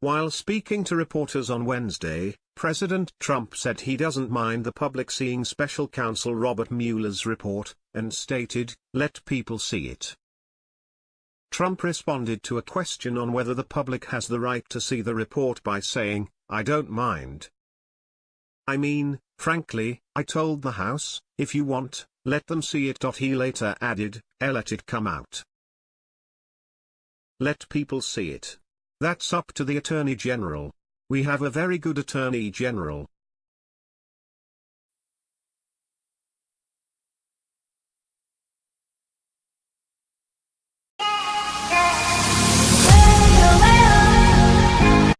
While speaking to reporters on Wednesday, President Trump said he doesn't mind the public seeing special counsel Robert Mueller's report, and stated, let people see it. Trump responded to a question on whether the public has the right to see the report by saying, I don't mind. I mean, frankly, I told the House, if you want, let them see it. He later added, I let it come out. Let people see it. That's up to the Attorney General. We have a very good Attorney General.